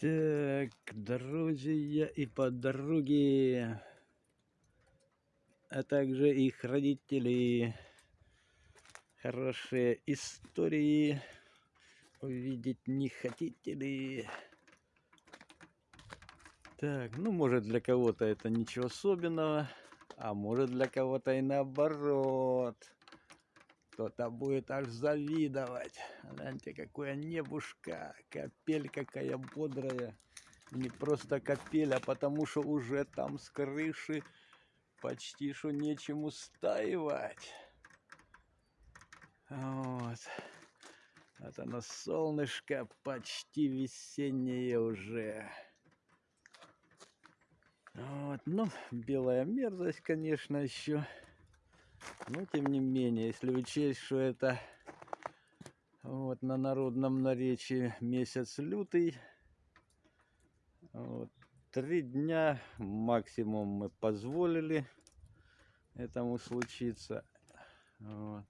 Так, друзья и подруги, а также их родители. Хорошие истории увидеть не хотите ли? Так, ну может для кого-то это ничего особенного, а может для кого-то и наоборот. Кто-то будет аж завидовать. Гляньте, какое небушка, капель какая бодрая. Не просто капель, а потому что уже там с крыши почти что нечем устаивать. Вот. Вот оно солнышко почти весеннее уже. Вот, ну, белая мерзость, конечно, еще. Но, тем не менее, если учесть, что это вот на народном наречии месяц лютый, вот, три дня максимум мы позволили этому случиться. Вот.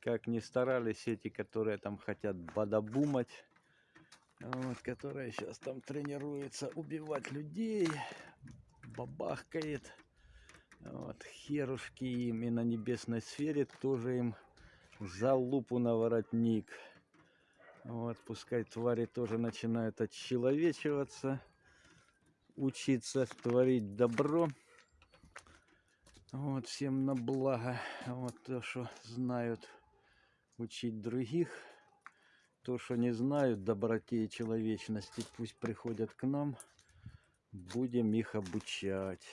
Как ни старались эти, которые там хотят бадабумать, вот, которые сейчас там тренируются убивать людей, бабахкает. Вот, херушки им и на небесной сфере тоже им за лупу на воротник. Вот, пускай твари тоже начинают отчеловечиваться, учиться творить добро. Вот, всем на благо. Вот то, что знают учить других. То, что не знают доброте и человечности, пусть приходят к нам будем их обучать.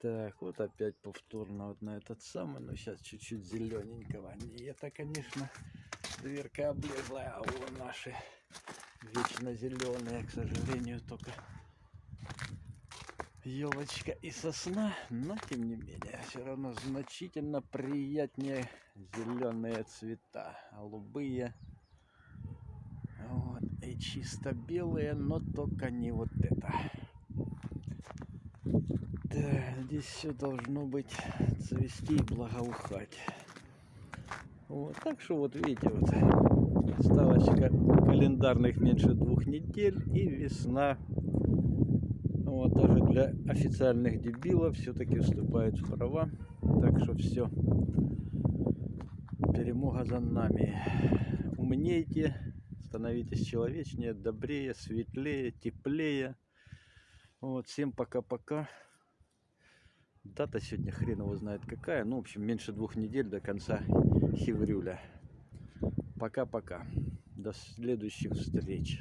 Так, вот опять повторно вот на этот самый, но сейчас чуть-чуть зелененького. Не это, конечно, дверка облезла, а у наши вечно зеленые, к сожалению, только елочка и сосна, но тем не менее, все равно значительно приятнее зеленые цвета, голубые. Вот, и чисто белые, но только не вот это. Да, здесь все должно быть цвести и благоухать. Вот, так что вот видите, вот осталось календарных меньше двух недель и весна. Вот, даже для официальных дебилов все-таки вступает в права. Так что все, перемога за нами. Умнейте, становитесь человечнее, добрее, светлее, теплее. Вот, всем пока-пока. Дата сегодня хрен его знает какая. Ну, в общем, меньше двух недель до конца Хеврюля. Пока-пока. До следующих встреч.